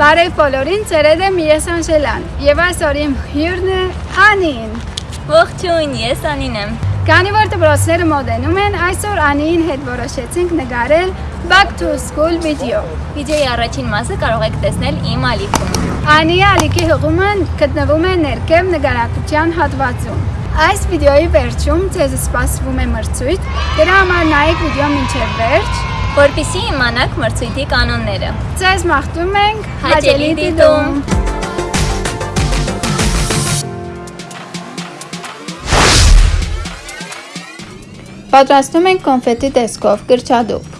Բարև բոլորին, ծերեդ եմ ես Անժելան եւ այսօր իմ հյուրն է Անին։ Ողջույն, ես Անին եմ։ Քանի որ դպրոցները մոդենում են, այսօր Անիին հետ որոշեցինք նկարել Back to School վիդեո։ Վիդեոյի առաջին մասը կարող եք տեսնել իմ ալիքում։ Անիի ալիքի հղումը գտնվում է ներքև նկարատության հատվածում։ Այս վիդեոյի վերջում ձեզ սպասվում է մրցույթ, դրա համար նայեք վիդեոն մինչև վերջ որպիսի իմանաք մրցույթի կանոնները։ Ձեզ մաղթում ենք հաճելի դիտում։ Պատրաստում ենք կոնֆետի տեսքով կրճադուփ։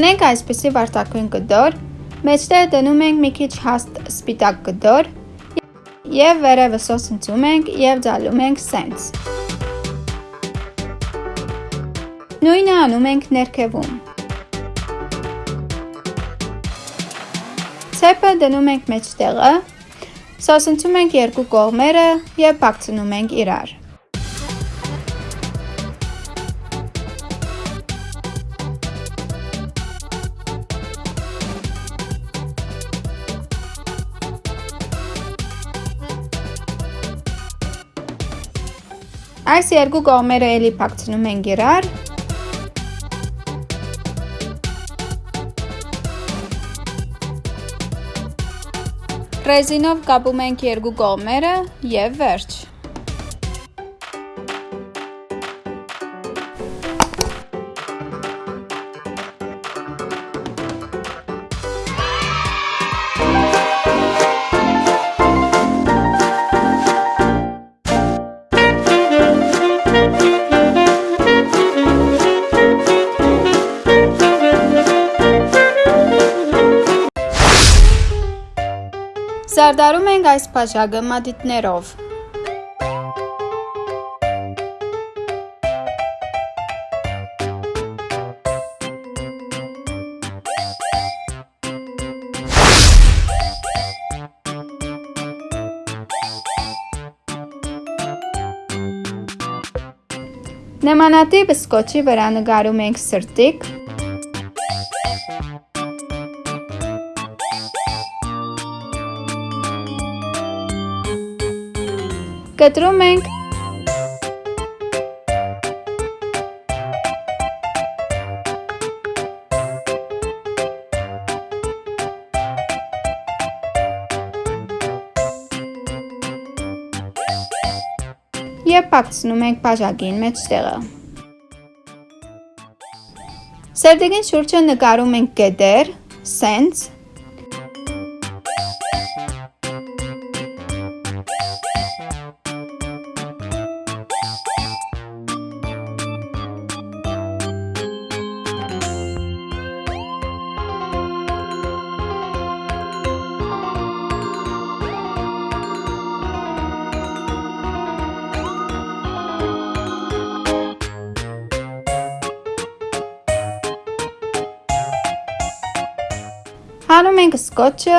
Ունենք այսպիսի վարտակույն կդոր, մեջտեղ դնում ենք մի քիչ հաստ սպիտակ կդոր եւ վերևը սոսնցում ենք եւ ձալում ենք սենց։ Նույնը անում ենք ներքևում։ Ցեպը դնում ենք մեջտեղը, սոսնցում ենք երկու կողմերը եւ բացնում ենք իրար։ Այս երկու կողմերը էլի փակցնում ենք իրար։ Ռեզինով կապում ենք երկու կողմերը եւ վերջ։ Զարդարում ենք այս բաժակը մատիտներով։ Նմանատիպ սկոչի վրա նկարում ենք սրտիկ, կտրում ենք և պակցնում ենք բաժակին մեջտեղը։ Սերդիկին շուրջը նկարում ենք կետեր, սենց, Հանում ենք սկոչը,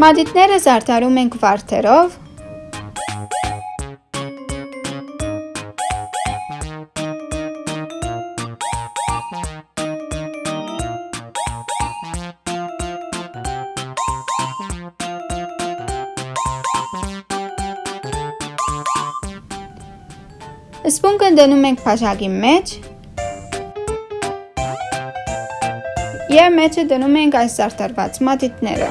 մադիտները զարդարում ենք վարդերով, Սպունգը դնում ենք բաժակի մեջ եւ մեջը դնում ենք այս զարդարված մատիտները։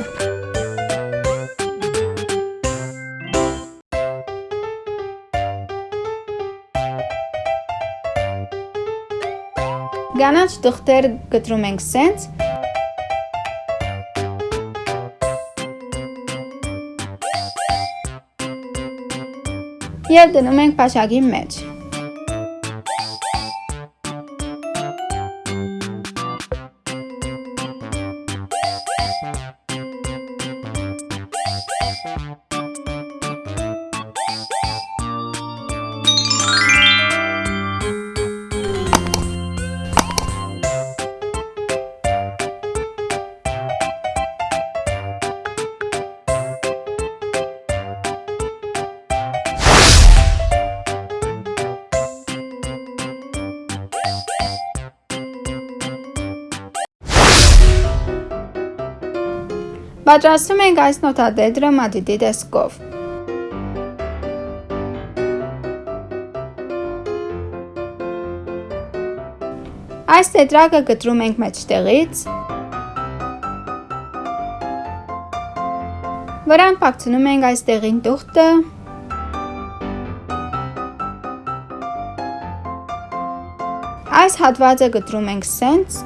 Գանաչ տղտեր գտրում ենք սենց, Եվ դնում ենք պաշագի մեջ։ Պատրաստում ենք այս նոթադեդրը մատիտի տեսքով։ Այս տետրակը կտրում ենք մեջտեղից։ Վրան պակցնում ենք այս տեղին տուղտը։ Այս հատվածը կտրում ենք սենց։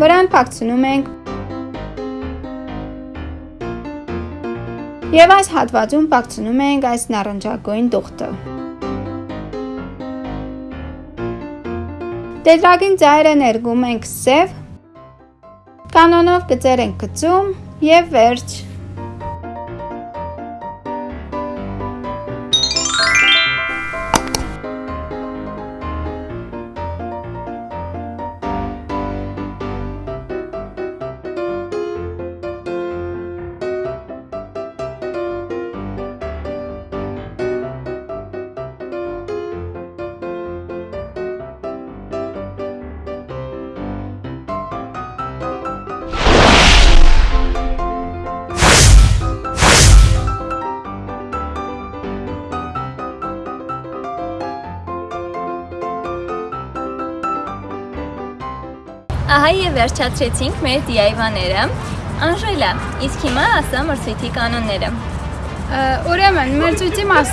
Վրան պակցնում ենք Եվ այս հատվածում պակցնում ենք այս նարնջագույն տուղթը։ Տետրակին ծայրը ներգում ենք սև, կանոնով գծեր ենք գծում և վերջ։ Ահա եւ վերջացրեցինք մեր DIY-ները։ Անժելա, իսկ հիմա ասա մրցույթի կանոնները։ Ուրեմն, մրցույթի մաս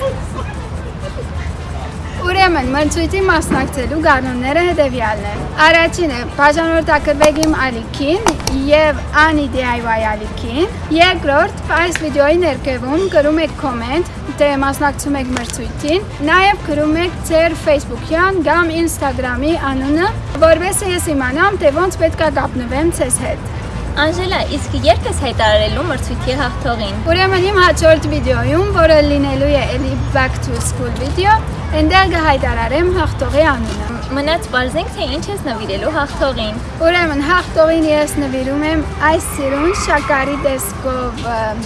Ուրեմն, մրցույթի մասնակցելու կանոնները հետևյալն են։ Առաջինը՝ բաժանորդակրվեք իմ ալիքին եւ Անի DIY ալիքին։ Երկրորդ՝ այս վիդեոյի ներքևում գրում եք կոմենտ, թե մասնակցում եք մրցույթին։ Նաեւ գրում եք ձեր Facebook-յան կամ Instagram-ի անունը, որովհետեւ ես իմանամ, թե ոնց պետքա կապնվեմ ցես հետ։ Անժելա, իսկ երբ ես հայտարարելու մրցույթի հաղթողին։ Ուրեմն իմ հաջորդ վիդեոյում, որը լինելու է էլի back to school վիդեո, այնտեղ կհայտարարեմ հաղթողի անունը։ Մնաց բարձենք, թե ինչ ես նվիրելու հաղթողին։ Ուրեմն հաղթողին ես նվիրում եմ այս սիրուն շակարի տեսքով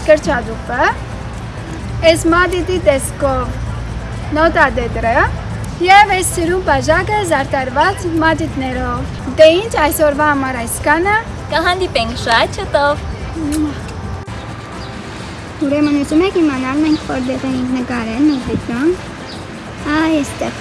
կրճատուկը, այս մադիտի տեսքով նոտադեդրը Եվ այս սիրուն բաժակը զարտարված մատիտներով։ Դե ինչ այսօրվա համար այսքանը Կհանդիպենք շատ շուտով։ Ուրեմն ուզում եք իմանալ մենք որտեղ ենք նկարել նոթիկան։ Այ այստեղ։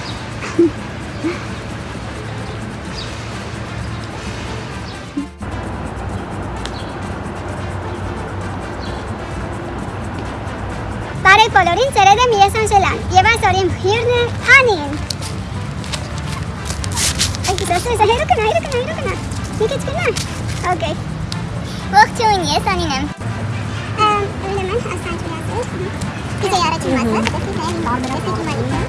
Բարև բոլորին, ծերեդ եմ ես Անժելան եւ այսօր իմ հյուրն է Հանին։ Այ դասը զահերը կնա, հերը կնա, հերը կնա։ Մի քիչ կնա։ Okay։ Ողջույն, ես Անին եմ։ Ուրեմն հասանք իրացել։ Իսկ առաջին մասը, դեպի թե բարբերոս եկի մանի